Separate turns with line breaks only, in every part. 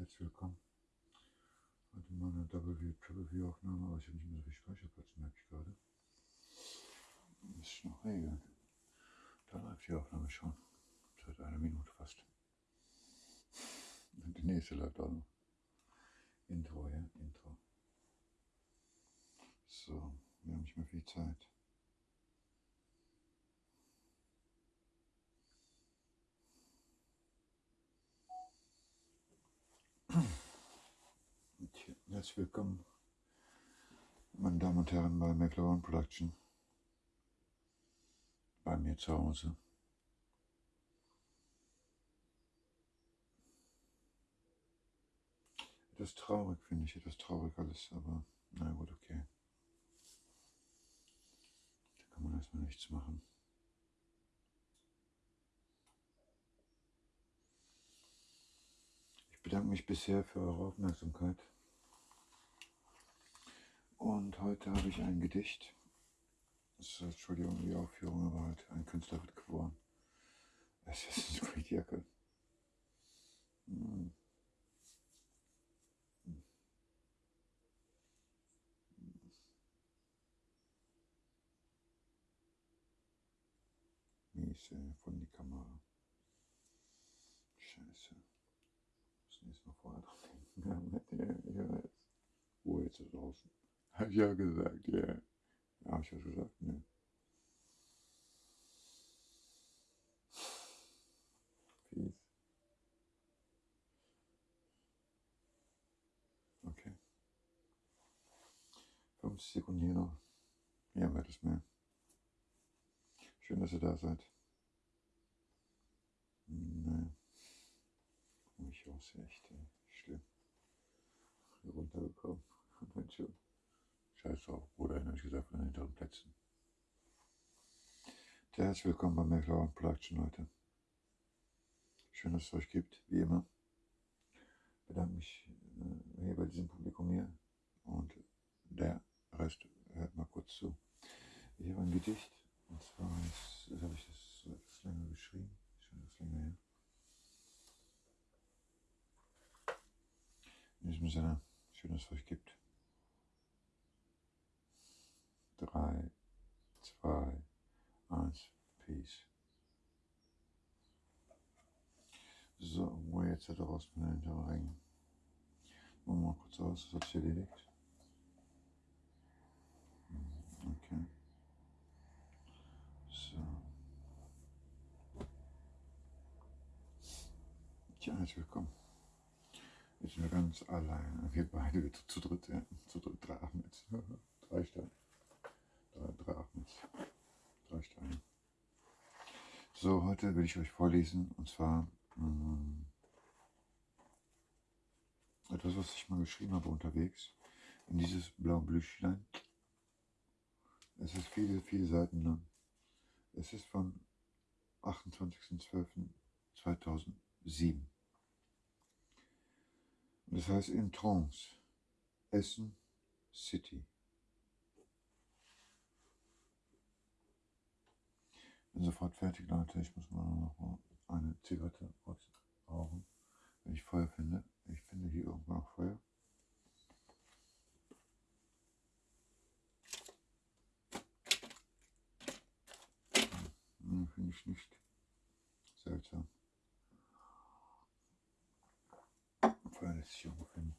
herzlich willkommen. Heute mal eine Double View, Triple View Aufnahme, aber ich habe nicht mehr so viel Speicherplatz, merke ich gerade. Muss ich noch regeln. Da läuft die Aufnahme schon. Seit einer Minute fast. Und die nächste läuft auch noch. Intro, ja, Intro. So, wir haben nicht mehr viel Zeit. Herzlich willkommen, meine Damen und Herren, bei McLaren Production. Bei mir zu Hause. Etwas traurig, finde ich, etwas traurig alles, aber na gut, okay. Da kann man erstmal nichts machen. Ich bedanke mich bisher für eure Aufmerksamkeit. Und heute habe ich ein Gedicht. Das ist, Entschuldigung, die Aufführung, aber halt ein Künstler wird geboren. Ist eine Jacke. Hm. Miese von die Kamera. Scheiße. Das nächste Mal vorher dran denken. Ruhe jetzt ist draußen. Hab ich ja gesagt, ja. Yeah. Hab ich was gesagt? Ne. Fies. Okay. 50 Sekunden hier noch. Ja, wird es mehr. Schön, dass ihr da seid. Ne. Ich aussehe echt ey. schlimm. Runtergekommen. Und dann schon. Scheiß drauf, Bruder, ehrlich gesagt, von den hinteren Plätzen. Herzlich willkommen bei McLaren Production heute. Schön, dass es euch gibt, wie immer. Ich bedanke mich äh, hier bei diesem Publikum hier und der Rest hört mal kurz zu. Ich habe ein Gedicht und zwar ist, das habe ich das etwas länger geschrieben, schon etwas länger her. In diesem Sinne, schön, dass es euch gibt. 3, 2, 1, Peace. So, wo jetzt da raus mit den hinteren Ring. Machen wir mal kurz aus, das hat sich erledigt. Okay. So. Tja, herzlich willkommen. Jetzt sind wir ganz allein. Wir beide wieder zu dritt, ja. Zu dritt, drei Ahmeds. drei Steine drei, drei Achmets, drei Steine. So, heute will ich euch vorlesen und zwar ähm, etwas, was ich mal geschrieben habe unterwegs in dieses blaue Blüchlein. Es ist viele, viele Seiten lang. Es ist von 28.12.2007. Und das heißt in Trance, Essen City. bin sofort fertig, Leute. Ich muss mal noch eine Zigarette rauchen, wenn ich Feuer finde. Ich finde hier irgendwo noch Feuer. Hm, finde ich nicht. Seltsam. Feuer lässt sich irgendwo finden.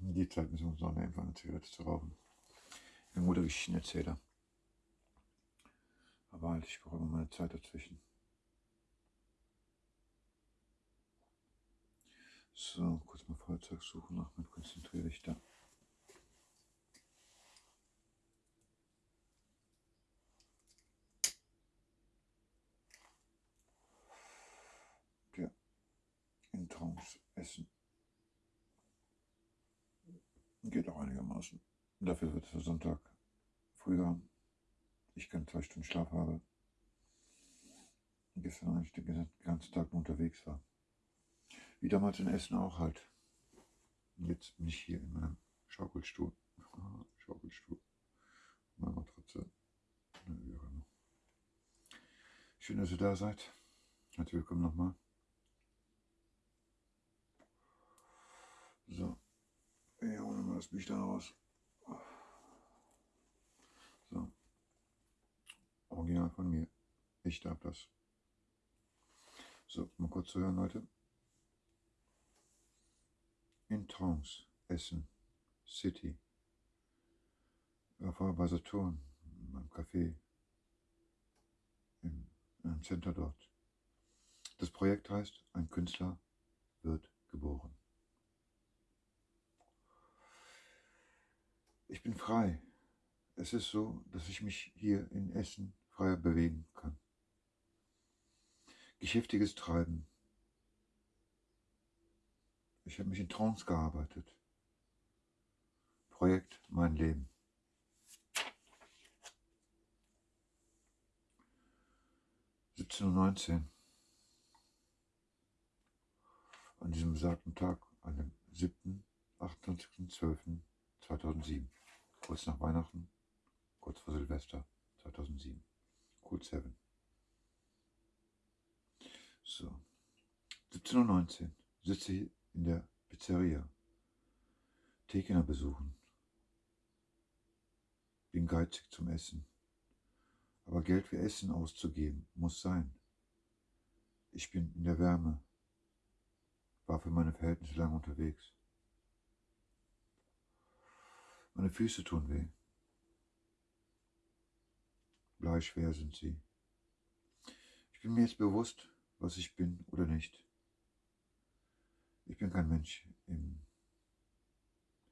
In die Zeit müssen wir uns noch einfach eine Zigarette zu rauchen. Ein guter Geschichtenerzähler. Aber halt, ich brauche immer meine Zeit dazwischen. So, kurz mal Feuerzeug suchen. Achmed, konzentriere dich da. Ja, in Trance essen. Geht auch einigermaßen. Dafür wird es Sonntag früher ich keinen zwei Stunden Schlaf habe. Und gestern eigentlich den ganzen Tag unterwegs war. Wie damals in Essen auch halt. Jetzt bin ich hier in meinem Schaukelstuhl. Schaukelstuhl. Meine Matratze. Schön, dass ihr da seid. Herzlich willkommen nochmal. das Büchlein raus. So. Original von mir. Ich darf das. So, mal kurz zu hören, Leute. In Trance, Essen, City. War bei Saturn, beim Café, im, im Center dort. Das Projekt heißt, ein Künstler wird geboren. Ich bin frei. Es ist so, dass ich mich hier in Essen freier bewegen kann. Geschäftiges Treiben. Ich habe mich in Trance gearbeitet. Projekt Mein Leben. Siebzehn neunzehn. An diesem besagten Tag, an dem 7. 28.12.2007, kurz nach Weihnachten, kurz vor Silvester 2007, Cool 7. So, 17.19 Uhr sitze in der Pizzeria. Tekener besuchen. Bin geizig zum Essen. Aber Geld für Essen auszugeben muss sein. Ich bin in der Wärme. War für meine Verhältnisse lang unterwegs. Meine Füße tun weh. Bleischwer sind sie. Ich bin mir jetzt bewusst, was ich bin oder nicht. Ich bin kein Mensch im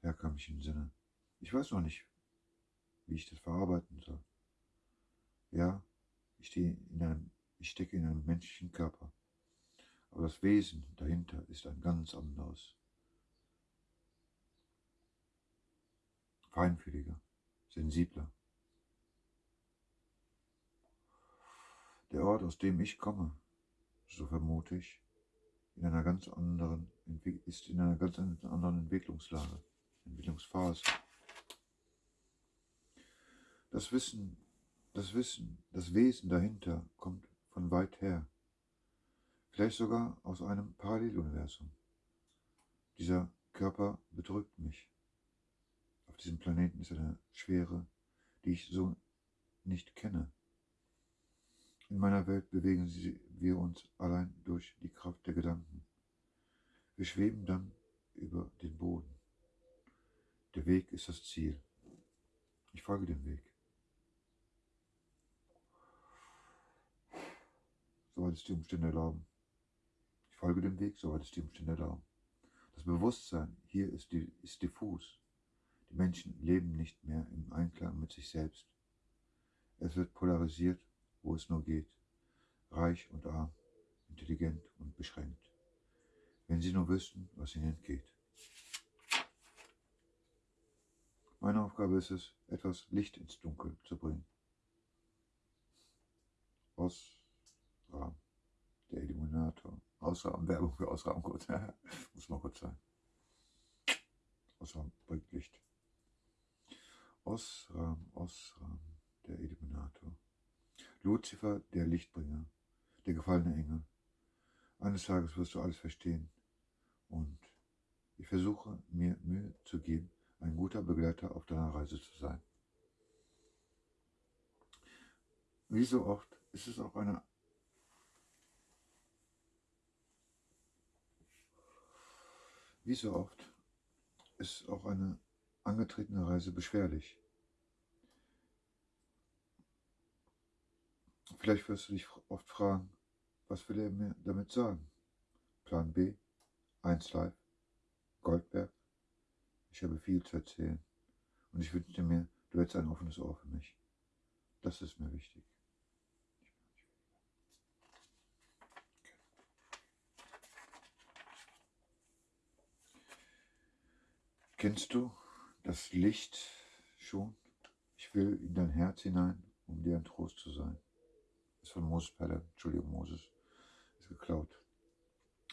herkömmlichen Sinne. Ich weiß noch nicht, wie ich das verarbeiten soll. Ja, ich, in einem, ich stecke in einem menschlichen Körper, aber das Wesen dahinter ist ein ganz anderes. Feinfühliger, sensibler. Der Ort, aus dem ich komme, so vermute ich, in einer ganz anderen, ist in einer ganz anderen Entwicklungslage, Entwicklungsphase. Das Wissen, das Wissen, das Wesen dahinter kommt von weit her, vielleicht sogar aus einem Paralleluniversum. Dieser Körper bedrückt mich. Auf diesem Planeten ist eine Schwere, die ich so nicht kenne. In meiner Welt bewegen wir uns allein durch die Kraft der Gedanken. Wir schweben dann über den Boden. Der Weg ist das Ziel. Ich folge dem Weg. Soweit es die Umstände erlauben. Ich folge dem Weg, soweit es die Umstände erlauben. Das Bewusstsein hier ist, die, ist diffus. Die Menschen leben nicht mehr im Einklang mit sich selbst. Es wird polarisiert wo es nur geht, reich und arm, intelligent und beschränkt, wenn sie nur wüssten, was ihnen entgeht. Meine Aufgabe ist es, etwas Licht ins Dunkel zu bringen. Ausrahmen, der Illuminator. Ausrahmen, Werbung für Ausrahmen kurz. Muss mal kurz sein. Ausrahmen bringt Licht. Ausrahmen, Ausrahmen, der Illuminator. Luzifer, der Lichtbringer, der gefallene Engel. Eines Tages wirst du alles verstehen. Und ich versuche mir Mühe zu geben, ein guter Begleiter auf deiner Reise zu sein. Wie so oft ist es auch eine Wie so oft ist auch eine angetretene Reise beschwerlich. Vielleicht wirst du dich oft fragen, was will er mir damit sagen? Plan B, 1 Live, Goldberg. Ich habe viel zu erzählen und ich wünsche mir, du hättest ein offenes Ohr für mich. Das ist mir wichtig. Kennst du das Licht schon? Ich will in dein Herz hinein, um dir ein Trost zu sein ist von Moses Pelle, Entschuldigung, Moses, ist geklaut.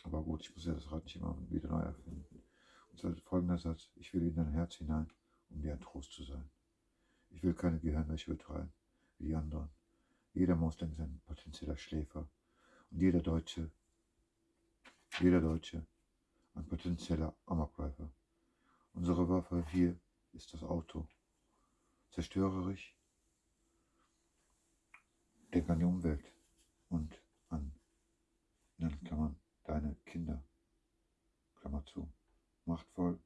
Aber gut, ich muss ja das Rad nicht immer wieder neu erfinden. Und zwar folgender Satz, ich will in dein Herz hinein, um dir ein Trost zu sein. Ich will keine Gehirnwäsche betreiben, wie die anderen. Jeder Moslem ist ein potenzieller Schläfer und jeder Deutsche, jeder Deutsche ein potenzieller Amokläufer. Unsere Waffe hier ist das Auto. Zerstörerisch. Denk an die Umwelt und an, in Klammern, deine Kinder. Klammer zu. Machtvoll.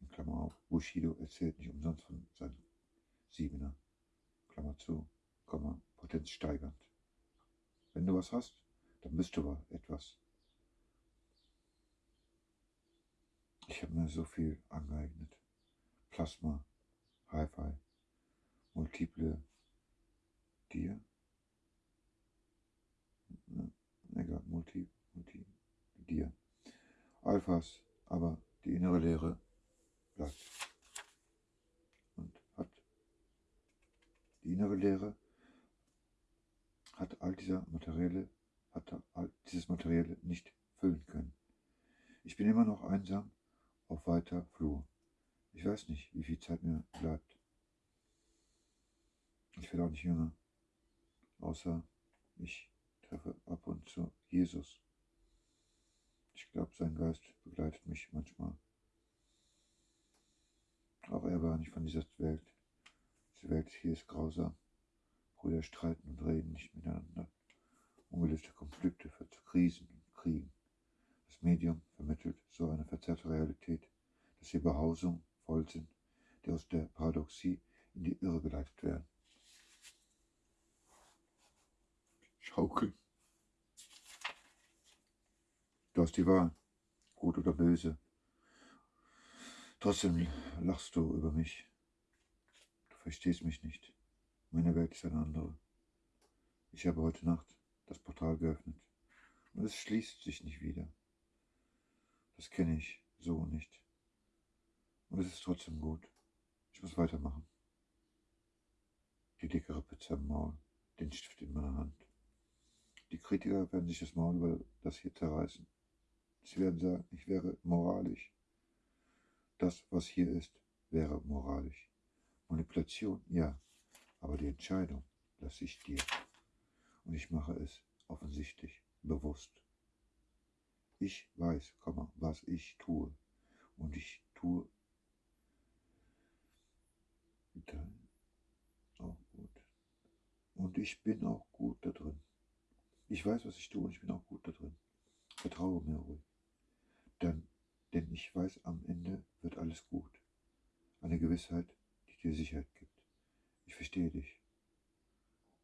In Klammer auf. Bushido erzählt nicht umsonst von seinem Siebener. Klammer zu. Komma, Potenz steigernd. Wenn du was hast, dann bist du etwas. Ich habe mir so viel angeeignet. Plasma, Hi-Fi, multiple Dir. Egal, multi, multi, Dir. Alphas, aber die innere Leere bleibt. Und hat die innere Leere hat all dieser materielle, hat all dieses Materielle nicht füllen können. Ich bin immer noch einsam auf weiter Flur. Ich weiß nicht, wie viel Zeit mir bleibt. Ich werde auch nicht jünger, außer ich treffe ab und zu Jesus. Ich glaube, sein Geist begleitet mich manchmal. Auch er war nicht von dieser Welt. Diese Welt hier ist grausam. Brüder streiten und reden nicht miteinander. Ungelöste Konflikte führen zu Krisen und Kriegen. Das Medium vermittelt so eine verzerrte Realität, dass hier Behausungen voll sind, die aus der Paradoxie in die Irre geleitet werden. Schaukeln. Du hast die Wahl, gut oder böse. Trotzdem lachst du über mich. Du verstehst mich nicht. Meine Welt ist eine andere. Ich habe heute Nacht das Portal geöffnet und es schließt sich nicht wieder. Das kenne ich so nicht. Und es ist trotzdem gut. Ich muss weitermachen. Die dickere Pizza im Maul, den Stift in meiner Hand. Die Kritiker werden sich das Maul über das hier zerreißen. Sie werden sagen, ich wäre moralisch. Das, was hier ist, wäre moralisch. Manipulation, ja, aber die Entscheidung lasse ich dir. Und ich mache es offensichtlich bewusst. Ich weiß, was ich tue. Und ich tue auch gut. Und ich bin auch gut da drin. Ich weiß, was ich tue und ich bin auch gut da drin. Vertraue mir ruhig. Denn, denn ich weiß, am Ende wird alles gut. Eine Gewissheit, die dir Sicherheit gibt. Ich verstehe dich.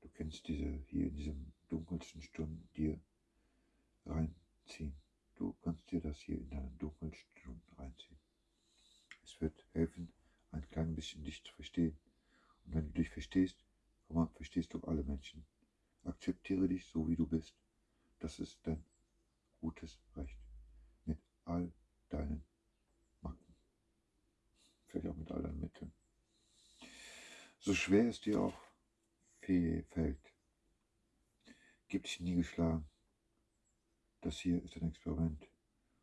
Du kennst diese hier in diesen dunkelsten Stunden dir reinziehen. Du kannst dir das hier in deinen dunkelsten Stunden reinziehen. Es wird helfen, ein klein bisschen dich zu verstehen. Und wenn du dich verstehst, mal, verstehst du alle Menschen. Akzeptiere dich so, wie du bist. Das ist dein gutes Recht. All deinen Macken. Vielleicht auch mit all deinen Mitteln. So schwer es dir auch fällt, gib dich nie geschlagen. Das hier ist ein Experiment.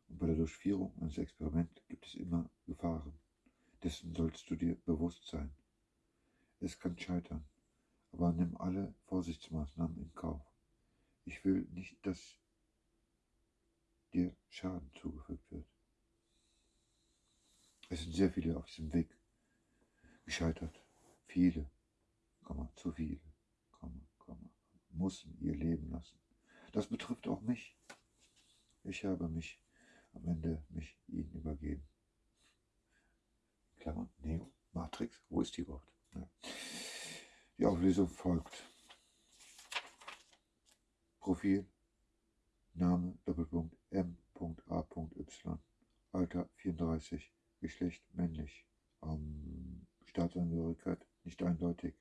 Und bei der Durchführung eines Experiments gibt es immer Gefahren. Dessen sollst du dir bewusst sein. Es kann scheitern, aber nimm alle Vorsichtsmaßnahmen in Kauf. Ich will nicht, dass dir Schaden zugefügt wird. Es sind sehr viele auf diesem Weg gescheitert. Viele, Komma, zu viele, Komma, Komma, mussten ihr Leben lassen. Das betrifft auch mich. Ich habe mich am Ende mich ihnen übergeben. Klammern, Neo, Matrix, wo ist die überhaupt? Ja. Die Auflösung folgt. Profil, Name, Doppelpunkt, M.A.Y, Alter 34, Geschlecht männlich, ähm, Staatsangehörigkeit nicht eindeutig,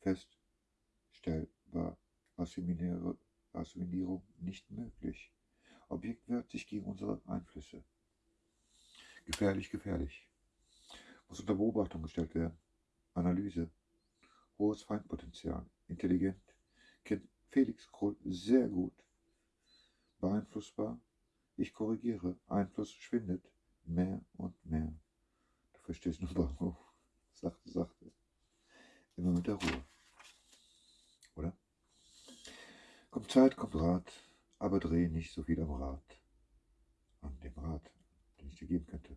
feststellbar, Assimilierung nicht möglich. Objekt wehrt sich gegen unsere Einflüsse. Gefährlich, gefährlich. Muss unter Beobachtung gestellt werden. Analyse. Hohes Feindpotenzial. Intelligent. Kennt Felix Krull sehr gut. Beeinflussbar. Ich korrigiere. Einfluss schwindet. Mehr und mehr. Du verstehst nur Bahnhof. Sachte, sachte. Immer mit der Ruhe. Oder? Kommt Zeit, kommt Rat, aber dreh nicht so viel am Rad. An dem Rad, den ich dir geben könnte.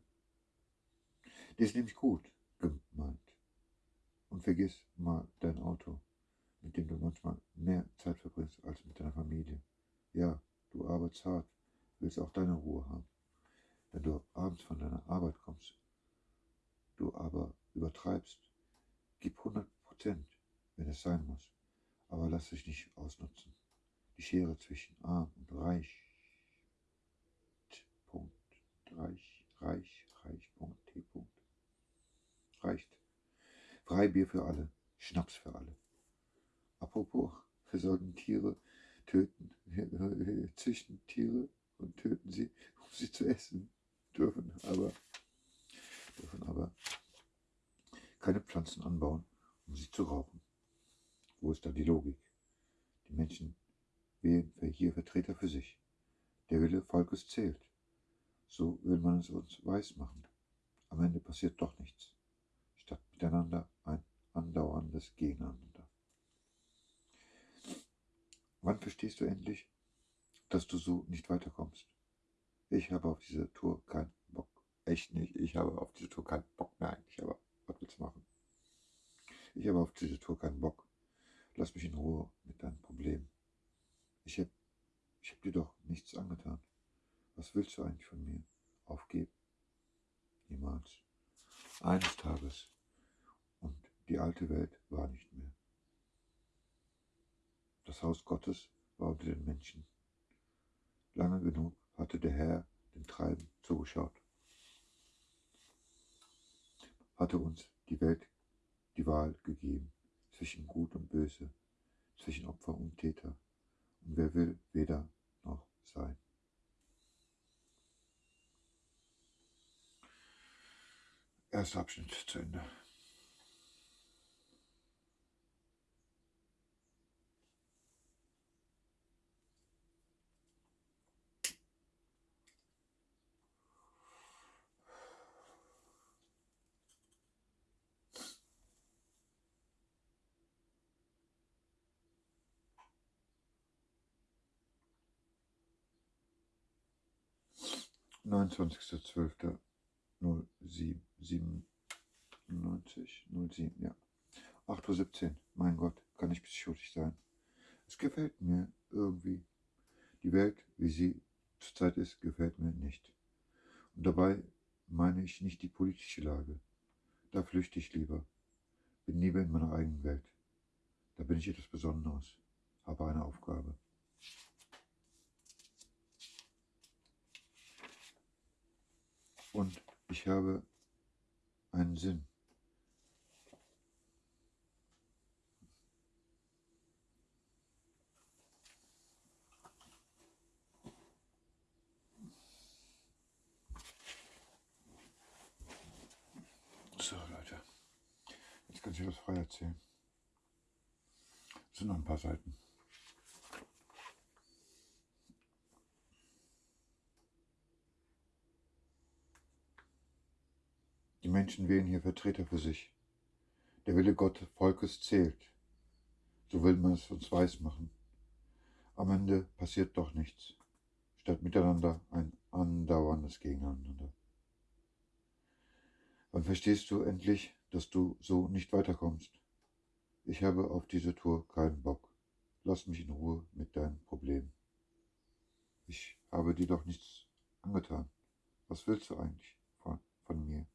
Die ist nämlich gut gemeint. Und vergiss mal dein Auto, mit dem du manchmal mehr Zeit verbringst als mit deiner Familie. Ja, du arbeitest hart, willst auch deine Ruhe haben. Wenn du abends von deiner Arbeit kommst, du aber übertreibst, gib 100 Prozent, wenn es sein muss, aber lass dich nicht ausnutzen. Die Schere zwischen arm und reich, Punkt, reich, reich, reich, Punkt, T, Punkt, reicht. Freibier für alle, Schnaps für alle. Apropos, wir sollten Tiere töten, wir züchten Tiere und töten sie, um sie zu essen, dürfen aber, dürfen aber keine Pflanzen anbauen, um sie zu rauchen. Wo ist da die Logik? Die Menschen wählen hier Vertreter für sich. Der Wille Volkes zählt. So will man es uns weismachen. Am Ende passiert doch nichts. Statt miteinander ein andauerndes Gegeneinander. Wann verstehst du endlich, dass du so nicht weiterkommst? Ich habe auf diese Tour keinen Bock. Echt nicht. Ich habe auf diese Tour keinen Bock mehr eigentlich, aber was willst du machen? Ich habe auf diese Tour keinen Bock. Lass mich in Ruhe mit deinen Problemen. Ich habe ich hab dir doch nichts angetan. Was willst du eigentlich von mir? Aufgeben? Niemals. Eines Tages. Und die alte Welt war nicht mehr. Das Haus Gottes war unter den Menschen. Lange genug hatte der Herr dem Treiben zugeschaut. Hatte uns die Welt die Wahl gegeben zwischen Gut und Böse, zwischen Opfer und Täter. Und wer will weder noch sein. Erster Abschnitt zu Ende. 29.12.07, 07, ja. 8.17 Uhr, mein Gott, kann ich psychotisch sein. Es gefällt mir irgendwie. Die Welt, wie sie zurzeit ist, gefällt mir nicht. Und dabei meine ich nicht die politische Lage. Da flüchte ich lieber. Bin lieber in meiner eigenen Welt. Da bin ich etwas Besonderes, habe eine Aufgabe. Und ich habe einen Sinn. So, Leute. Jetzt kann ich was frei erzählen. Es sind noch ein paar Seiten. Die Menschen wählen hier Vertreter für sich. Der Wille Gott Volkes zählt. So will man es uns weismachen. Am Ende passiert doch nichts. Statt miteinander ein andauerndes Gegeneinander. Wann verstehst du endlich, dass du so nicht weiterkommst? Ich habe auf diese Tour keinen Bock. Lass mich in Ruhe mit deinen Problemen. Ich habe dir doch nichts angetan. Was willst du eigentlich von, von mir?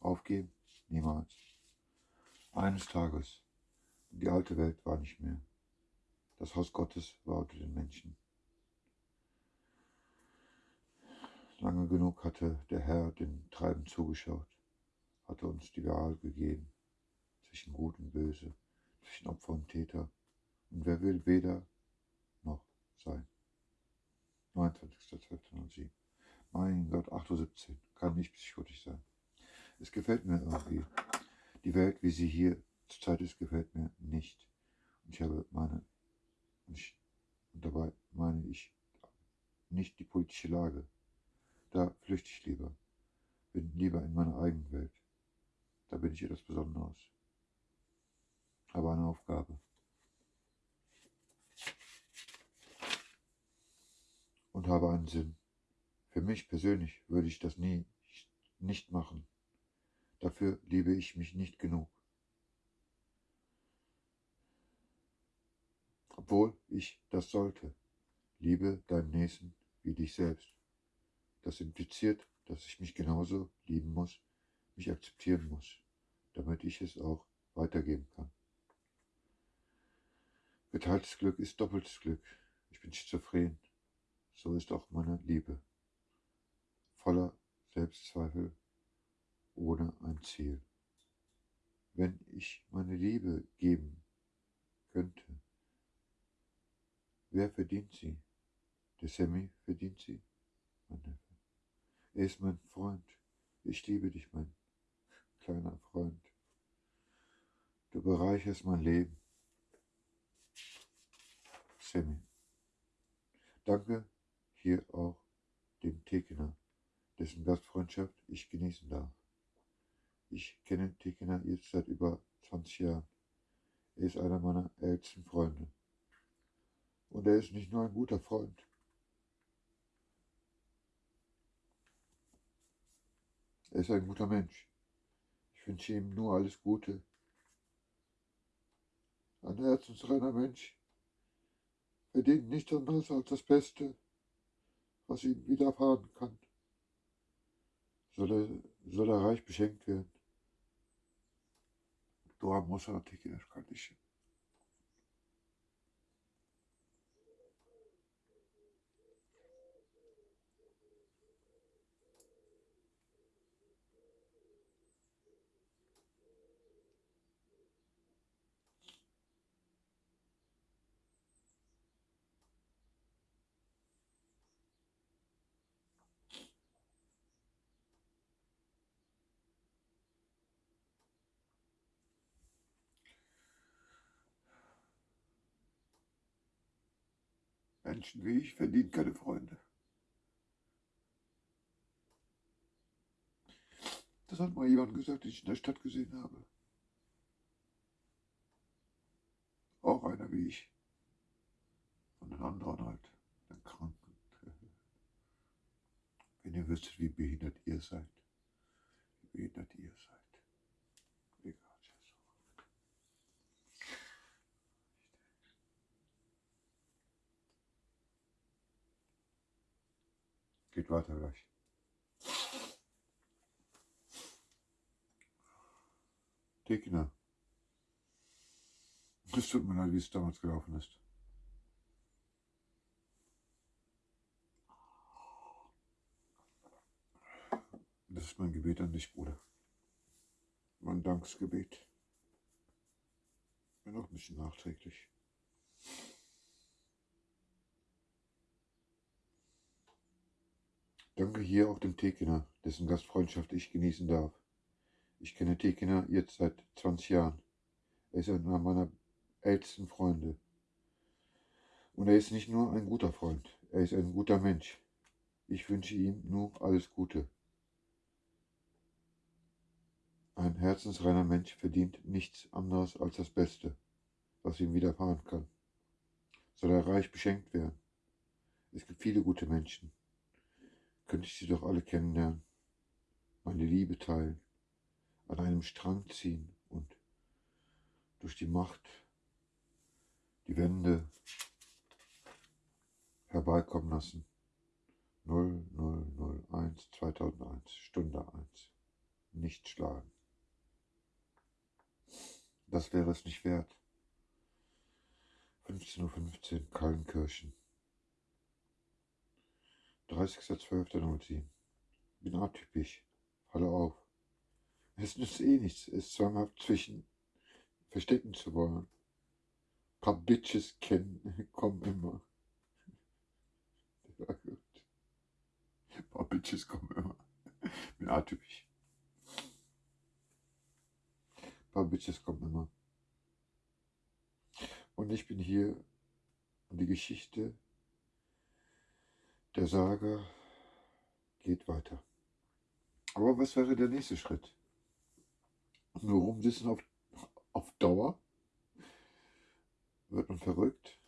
Aufgeben? Niemals. Eines Tages, die alte Welt war nicht mehr. Das Haus Gottes war unter den Menschen. Lange genug hatte der Herr dem Treiben zugeschaut, hatte uns die Wahl gegeben zwischen Gut und Böse, zwischen Opfer und Täter. Und wer will weder noch sein? 29.12.07. Mein Gott, 8.17 Uhr, kann nicht psychotisch sein. Es gefällt mir irgendwie. Die Welt, wie sie hier zurzeit ist, gefällt mir nicht. Und ich habe meine, und, ich, und dabei meine ich nicht die politische Lage. Da flüchte ich lieber. Bin lieber in meiner eigenen Welt. Da bin ich etwas Besonderes. Habe eine Aufgabe. Und habe einen Sinn. Für mich persönlich würde ich das nie nicht machen. Dafür liebe ich mich nicht genug. Obwohl ich das sollte. Liebe deinen Nächsten wie dich selbst. Das impliziert, dass ich mich genauso lieben muss, mich akzeptieren muss, damit ich es auch weitergeben kann. Geteiltes Glück ist doppeltes Glück. Ich bin schizophren. So ist auch meine Liebe. Voller Selbstzweifel, ohne ein Ziel. Wenn ich meine Liebe geben könnte, wer verdient sie? Der Sammy verdient sie? Mein Neffe. Er ist mein Freund. Ich liebe dich, mein kleiner Freund. Du bereicherst mein Leben. Sammy. Danke hier auch dem Tekener, dessen Gastfreundschaft ich genießen darf. Ich kenne Tekener jetzt seit über 20 Jahren. Er ist einer meiner ältesten Freunde. Und er ist nicht nur ein guter Freund. Er ist ein guter Mensch. Ich wünsche ihm nur alles Gute. Ein herzensreiner Mensch verdient nichts anderes als das Beste, was ihm widerfahren kann. Soll er, soll er reich beschenkt werden. Doğan Mozan Tekiler kardeşim. Menschen wie ich verdienen keine Freunde. Das hat mal jemand gesagt, den ich in der Stadt gesehen habe. Auch einer wie ich. Und den anderen halt, den Kranken. Wenn ihr wüsstet, wie behindert ihr seid. Wie behindert ihr seid. Geht weiter gleich. Tekina. Es tut mir leid, wie es damals gelaufen ist. Das ist mein Gebet an dich, Bruder. Mein Danksgebet. Bin auch ein bisschen nachträglich. Danke hier auch dem Tekener, dessen Gastfreundschaft ich genießen darf. Ich kenne Tekener jetzt seit 20 Jahren. Er ist einer meiner ältesten Freunde. Und er ist nicht nur ein guter Freund, er ist ein guter Mensch. Ich wünsche ihm nur alles Gute. Ein herzensreiner Mensch verdient nichts anderes als das Beste, was ihm widerfahren kann. Soll er reich beschenkt werden. Es gibt viele gute Menschen könnte ich sie doch alle kennenlernen, meine Liebe teilen, an einem Strang ziehen und durch die Macht die Wände herbeikommen lassen. 0001 2001, Stunde 1. Nicht schlagen. Das wäre es nicht wert. 15.15 Uhr, Kallenkirchen. 30.12.07. Bin atypisch. Falle auf. Es nützt eh nichts, es zwanghaft zwischen verstecken zu wollen. Ein paar Bitches kennen, kommen immer. Ja, gut. Ein paar Bitches kommen immer. Bin atypisch. Ein paar Bitches kommen immer. Und ich bin hier, um die Geschichte der Saga geht weiter. Aber was wäre der nächste Schritt? Nur rumsitzen auf, auf Dauer? Wird man verrückt?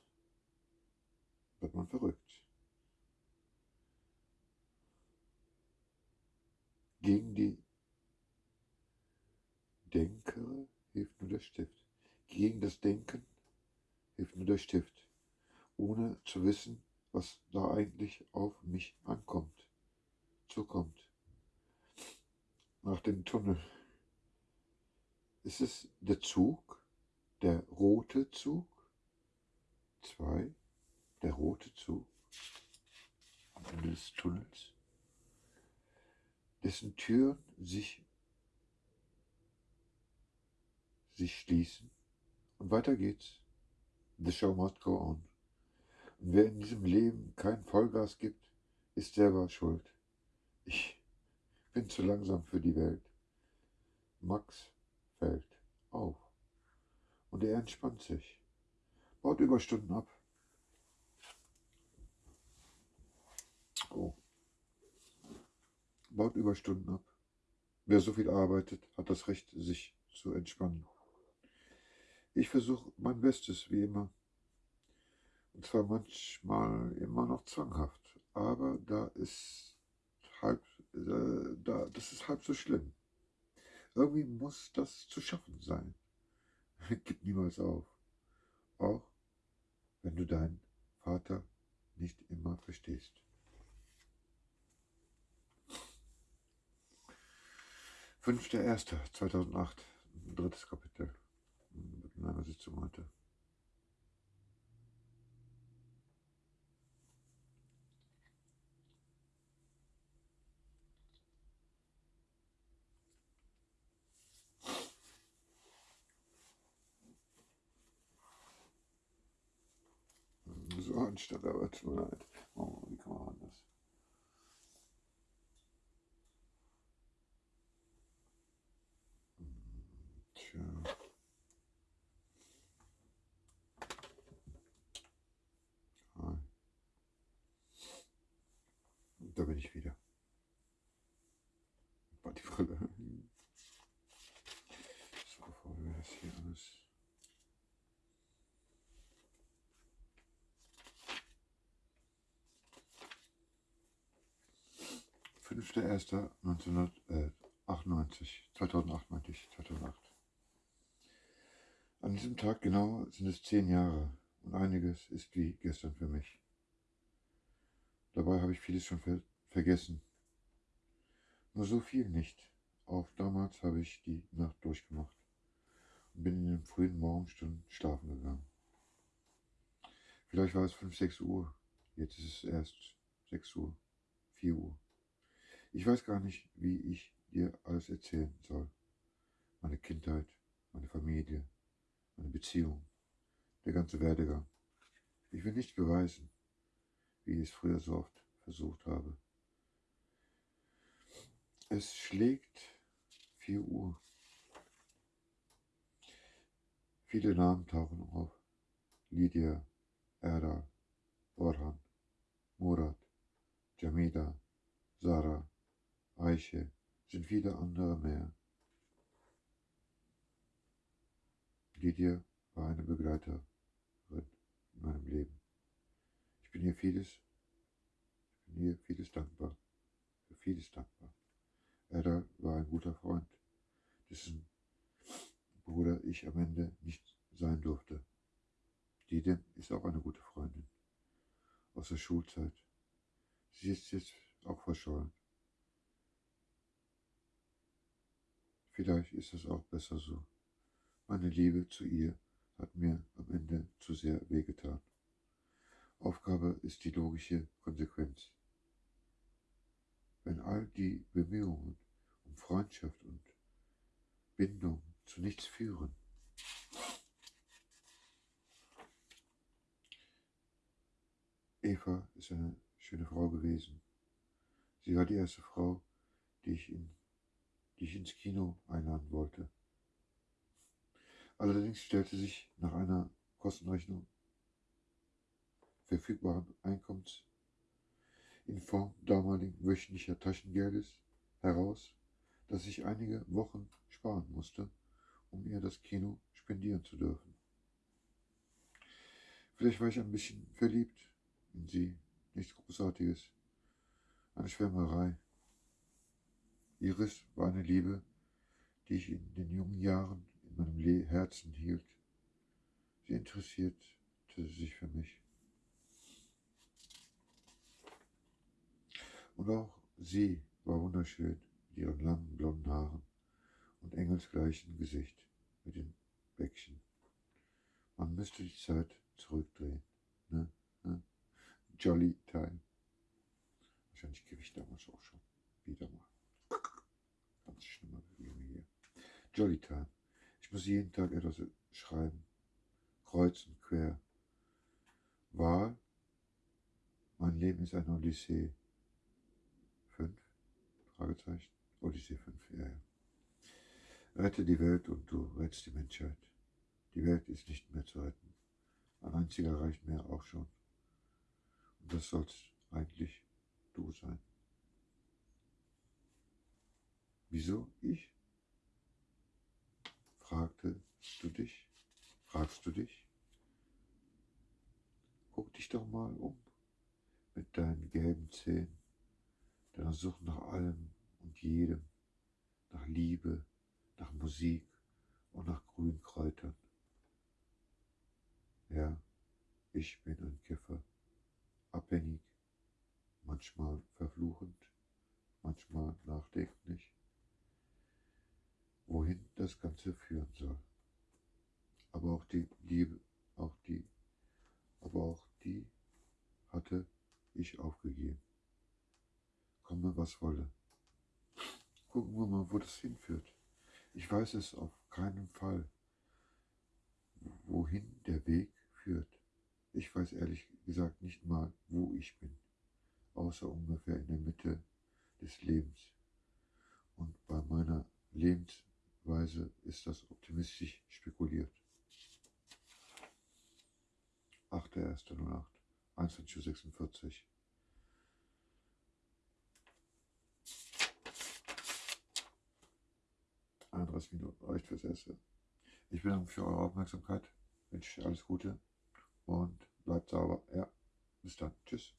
Wird man verrückt? Gegen die der Stift. Gegen das Denken hilft nur der Stift, ohne zu wissen, was da eigentlich auf mich ankommt, zukommt. Nach dem Tunnel. Ist es der Zug, der rote Zug? Zwei, der rote Zug am Ende des Tunnels, dessen Türen sich, sich schließen. Und weiter geht's. The show must go on. Wer in diesem Leben kein Vollgas gibt, ist selber schuld. Ich bin zu langsam für die Welt. Max fällt auf. Und er entspannt sich, baut Überstunden ab. Oh. Baut Überstunden ab. Wer so viel arbeitet, hat das Recht, sich zu entspannen. Ich versuche mein Bestes, wie immer. Zwar manchmal immer noch zwanghaft. Aber da ist halb, äh, da, das ist halb so schlimm. Irgendwie muss das zu schaffen sein. Gib niemals auf. Auch wenn du deinen Vater nicht immer verstehst. Fünfter Erster 2008, drittes Kapitel in einer Sitzung heute. So anstatt, aber tut mir leid. Oh, 5.1.1998, 2008 meinte ich, 2008. An diesem Tag genau sind es zehn Jahre und einiges ist wie gestern für mich. Dabei habe ich vieles schon ver vergessen. Nur so viel nicht. Auch damals habe ich die Nacht durchgemacht und bin in den frühen Morgenstunden schlafen gegangen. Vielleicht war es 5, 6 Uhr. Jetzt ist es erst 6 Uhr, 4 Uhr. Ich weiß gar nicht, wie ich dir alles erzählen soll. Meine Kindheit, meine Familie, meine Beziehung, der ganze Werdegang. Ich will nicht beweisen, wie ich es früher so oft versucht habe. Es schlägt 4 Uhr. Viele Namen tauchen auf. Lydia, Erdal, Orhan, Murat, Jamida, Sarah, Aiche, sind viele andere mehr. Lydia war eine Begleiterin in meinem Leben. Ich bin ihr vieles, ich bin ihr vieles dankbar, für vieles dankbar. Erdal war ein guter Freund, dessen Bruder ich am Ende nicht sein durfte. Didem ist auch eine gute Freundin aus der Schulzeit. Sie ist jetzt auch verschollen. Vielleicht ist es auch besser so. Meine Liebe zu ihr hat mir am Ende zu sehr wehgetan. Aufgabe ist die logische Konsequenz. Wenn all die Bemühungen um Freundschaft und Bindung zu nichts führen, Eva ist eine schöne Frau gewesen. Sie war die erste Frau, die ich, in, die ich ins Kino einladen wollte. Allerdings stellte sich nach einer Kostenrechnung verfügbaren Einkommens in Form damaligen wöchentlicher Taschengeldes heraus, dass ich einige Wochen sparen musste, um ihr das Kino spendieren zu dürfen. Vielleicht war ich ein bisschen verliebt in sie, nichts Großartiges, eine Schwärmerei. Iris war eine Liebe, die ich in den jungen Jahren in meinem Herzen hielt. Sie interessierte sich für mich. Und auch sie war wunderschön mit ihren langen blonden Haaren und engelsgleichen Gesicht mit den Bäckchen. Man müsste die Zeit zurückdrehen. Ne? Ne? Jolly Time. Wahrscheinlich gebe ich damals auch schon wieder mal. Ganz schlimme Probleme hier. Jolly Time. Ich muss jeden Tag etwas schreiben. Kreuz und quer. Wahl. Mein Leben ist eine Odyssee. Fünf? Fragezeichen. Odyssee 5, ja, ja. Rette die Welt und du rettest die Menschheit. Die Welt ist nicht mehr zu retten. Ein einziger reicht mir auch schon. Und das sollst eigentlich du sein. Wieso ich? Fragte du dich? Fragst du dich? Guck dich doch mal um mit deinen gelben Zähnen, deiner Sucht nach allem und jedem, nach Liebe, nach Musik und nach grünen Kräutern. Ja, ich bin ein Kiffer, abhängig, manchmal verfluchend, manchmal nachdenklich, wohin das Ganze führen soll. Aber auch die Liebe, auch die, aber auch die hatte ich aufgegeben. Komme, was wolle. Gucken wir mal, wo das hinführt. Ich weiß es auf keinen Fall, wohin der Weg führt. Ich weiß ehrlich gesagt nicht mal, wo ich bin, außer ungefähr in der Mitte des Lebens. Und bei meiner Lebensweise ist das optimistisch spekuliert. 8.1.08, 21.46 31 Minuten reicht fürs Erste. Ich bedanke mich für eure Aufmerksamkeit, wünsche alles Gute und bleibt sauber. Ja, bis dann. Tschüss.